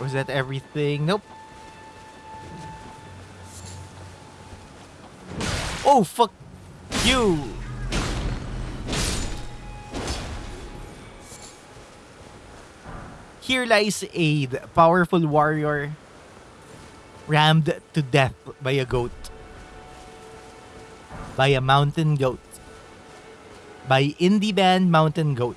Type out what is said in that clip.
Was that everything? Nope. Oh, fuck you! Here lies Aid, powerful warrior, rammed to death by a goat. By a mountain goat. By indie band Mountain Goat.